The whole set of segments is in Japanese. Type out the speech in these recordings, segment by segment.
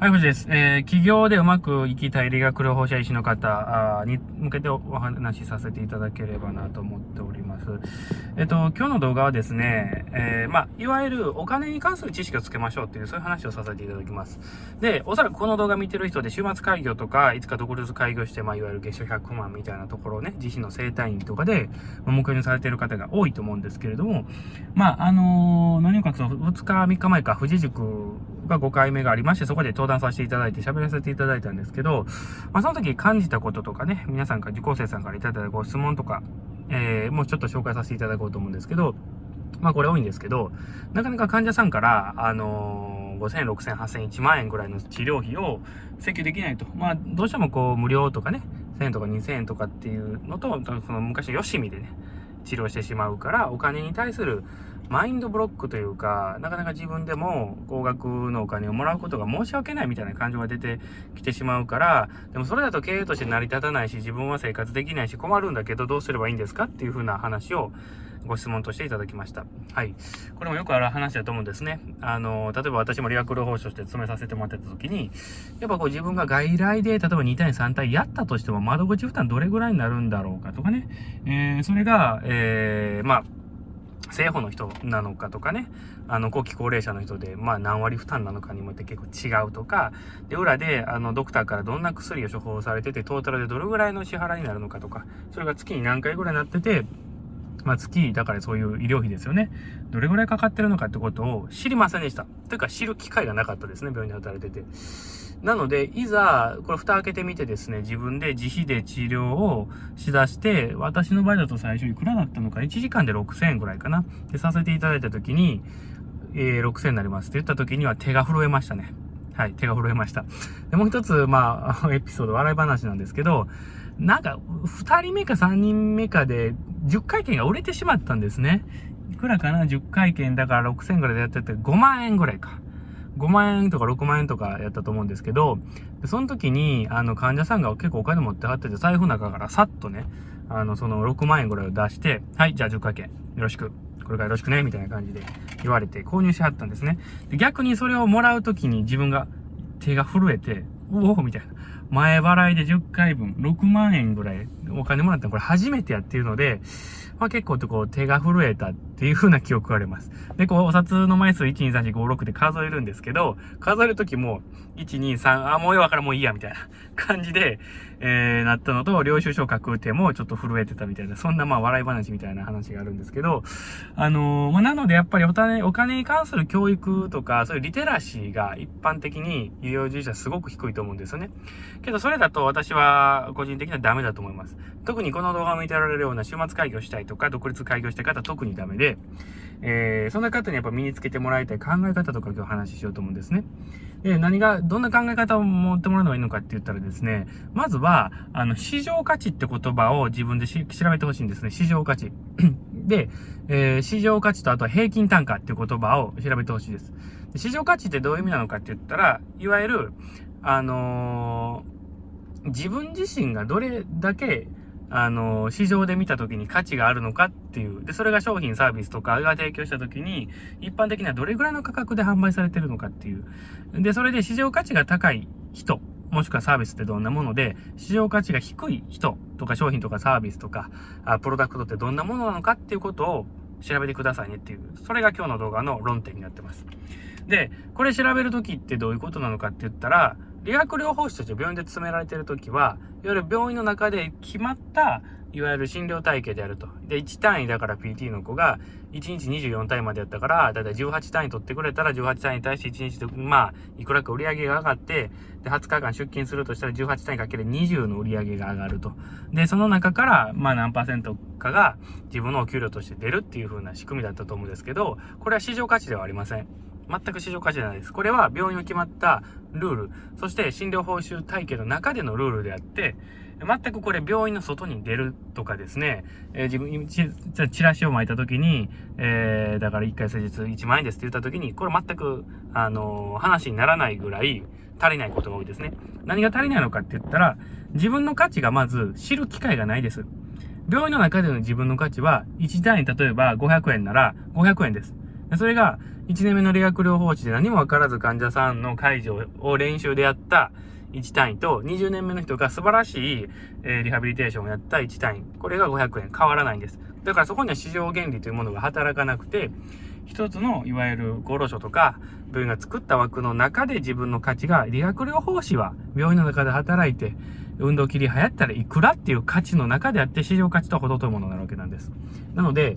はい、藤です。えー、企業でうまく生きたい理学療法者医師の方に向けてお話しさせていただければなと思っております。えっ、と、今日の動画はですね、えー、まあ、いわゆるお金に関する知識をつけましょうっていう、そういう話をさせていただきます。で、おそらくこの動画見てる人で週末開業とか、いつか独立開業して、まあ、いわゆる月賞100万みたいなところをね、自費の生態院とかで、まあ、目標にされている方が多いと思うんですけれども、まあ、あのー、何を隠そう、2日、3日前か、富士塾が5回目がありまして、そこで登壇させていただいて喋らせていただいたんですけど、まあ、その時感じたこととかね、皆さんから受講生さんからいただいたご質問とか、えー、もうちょっと紹介させていただこうと思うんですけど、まあこれ多いんですけど、なかなか患者さんから、あのー、5000、6000、8000、1万円ぐらいの治療費を請求できないと。まあ、どうしてもこう、無料とかね、1000円とか2000円とかっていうのと、その昔のよしみでね、治療してしまうから、お金に対するマインドブロックというか、なかなか自分でも高額のお金をもらうことが申し訳ないみたいな感情が出てきてしまうから、でもそれだと経営として成り立たないし、自分は生活できないし困るんだけど、どうすればいいんですかっていう風な話をご質問としていただきました。はい。これもよくある話だと思うんですね。あの、例えば私も理学療法士として勤めさせてもらってた時に、やっぱこう自分が外来で、例えば2対3対やったとしても窓口負担どれぐらいになるんだろうかとかね。えー、それが、えー、まあ、生保の人なのかとかね、あの、後期高齢者の人で、まあ何割負担なのかにもって結構違うとか、で、裏で、あの、ドクターからどんな薬を処方されてて、トータルでどれぐらいの支払いになるのかとか、それが月に何回ぐらいになってて、まあ月、だからそういう医療費ですよね。どれぐらいかかってるのかってことを知りませんでした。というか知る機会がなかったですね、病院で働いてて。なので、いざ、これ蓋開けてみてですね、自分で自費で治療をしだして、私の場合だと最初いくらだったのか、1時間で6000円ぐらいかな。で、させていただいた時に、えー、6000円になりますって言った時には手が震えましたね。はい、手が震えました。で、もう一つ、まあ、エピソード、笑い話なんですけど、なんか、二人目か三人目かで、10回券が売れてしまったんですね。いくらかな ?10 回券だから6000円ぐらいでやってて、5万円ぐらいか。5万円とか6万円とかやったと思うんですけど、その時に、あの、患者さんが結構お金持ってはってて、財布の中からさっとね、あの、その6万円ぐらいを出して、はい、じゃあ10回券、よろしく。これからよろしくね、みたいな感じで言われて購入しはったんですね。で逆にそれをもらう時に自分が手が震えて、おおみたいな。前払いで10回分、6万円ぐらいお金もらったのこれ初めてやっていうので、まあ結構とこう手が震えたっていう風な記憶があります。で、こうお札の枚数1、2、3、4、5、6で数えるんですけど、数える時も、1、2、3、あ、もうよわからんもういいや、みたいな感じで、えー、なったのと、領収書書く手もちょっと震えてたみたいな、そんなまあ笑い話みたいな話があるんですけど、あのー、まあなのでやっぱりお金、お金に関する教育とか、そういうリテラシーが一般的に医療従事者すごく低いと思うんですよね。けどそれだと私は個人的にはダメだと思います。特にこの動画を見てられるような週末開業したいとか、独立開業したい方特にダメで、えー、そんな方にやっぱ身につけてもらいたい考え方とか今日話ししようと思うんですね。で、何が、どんな考え方を持ってもらうのがいいのかって言ったらですね、まずは、あの、市場価値って言葉を自分で調べてほしいんですね。市場価値。で、えー、市場価値とあとは平均単価っていう言葉を調べてほしいです。市場価値ってどういう意味なのかって言ったら、いわゆる、あのー、自分自身がどれだけあの、市場で見た時に価値があるのかっていう。で、それが商品、サービスとかが提供した時に、一般的にはどれぐらいの価格で販売されてるのかっていう。で、それで市場価値が高い人、もしくはサービスってどんなもので、市場価値が低い人とか商品とかサービスとか、あプロダクトってどんなものなのかっていうことを調べてくださいねっていう。それが今日の動画の論点になってます。で、これ調べる時ってどういうことなのかって言ったら、理学療法士として病院で勤められてる時は、いわゆる病院の中で決まった、いわゆる診療体系であると。で、1単位だから PT の子が、1日24単位までやったから、だいたい18単位取ってくれたら、18単位に対して1日で、まあ、いくらか売り上げが上がって、で、20日間出勤するとしたら18単位かける20の売り上げが上がると。で、その中から、まあ何パーセントかが自分のお給料として出るっていう風な仕組みだったと思うんですけど、これは市場価値ではありません。全く市場価値じゃないです。これは病院を決まったルール、そして診療報酬体系の中でのルールであって、全くこれ病院の外に出るとかですね、えー、自分、ち、チラシを巻いた時に、えー、だから1回施術1万円ですって言った時に、これ全く、あのー、話にならないぐらい足りないことが多いですね。何が足りないのかって言ったら、自分の価値がまず知る機会がないです。病院の中での自分の価値は、1単位例えば500円なら500円です。それが、1年目の理学療法士で何もわからず患者さんの介助を練習でやった1単位と、20年目の人が素晴らしい、え、リハビリテーションをやった1単位。これが500円。変わらないんです。だからそこには市場原理というものが働かなくて、一つのいわゆる厚労省とか病院が作った枠の中で自分の価値が理学療法士は病院の中で働いて運動切り流行ったらいくらっていう価値の中であって市場価値とは程遠いものになるわけなんです。なので、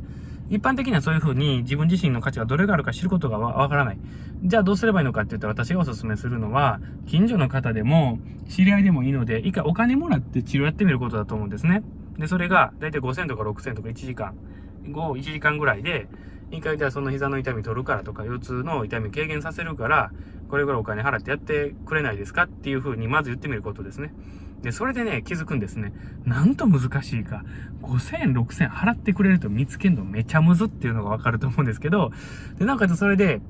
一般的にはそういうふうに自分自身の価値がどれがあるか知ることがわからない。じゃあどうすればいいのかって言ったら私がお勧めするのは、近所の方でも知り合いでもいいので、一回お金もらって治療やってみることだと思うんですね。で、それが大体5000とか6000とか1時間、5、1時間ぐらいで、一回じゃあその膝の痛み取るからとか、腰痛の痛み軽減させるから、これぐらいお金払ってやってくれないですかっていうふうにまず言ってみることですね。で、それでね、気づくんですね。なんと難しいか。5000円、6000円払ってくれると見つけるのめちゃむずっていうのがわかると思うんですけど、で、なおかそれで、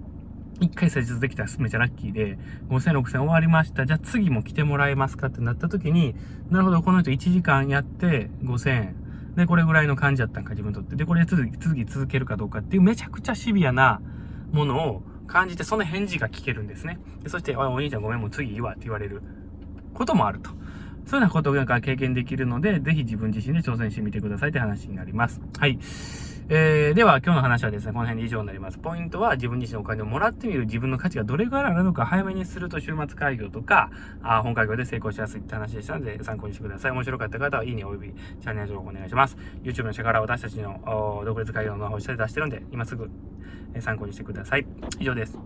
一回施術できたらめちゃラッキーで、5000、6000終わりました。じゃあ次も来てもらえますかってなった時に、なるほど、この人1時間やって5000円。で、これぐらいの感じだったんか、自分にとって。で、これ続き、続き続けるかどうかっていうめちゃくちゃシビアなものを感じて、その返事が聞けるんですね。でそして、お兄ちゃんごめん、もう次いいわって言われることもあると。そういうようなことが経験できるので、ぜひ自分自身で挑戦してみてくださいって話になります。はい。えー、では今日の話はですね、この辺で以上になります。ポイントは自分自身のお金をもらってみる自分の価値がどれぐらいあるのか早めにすると週末開業とか、あ本開業で成功しやすいって話でしたので参考にしてください。面白かった方はいいねおよびチャンネル登録お願いします。YouTube の下から私たちの独立開業の方を下で出してるんで、今すぐ参考にしてください。以上です。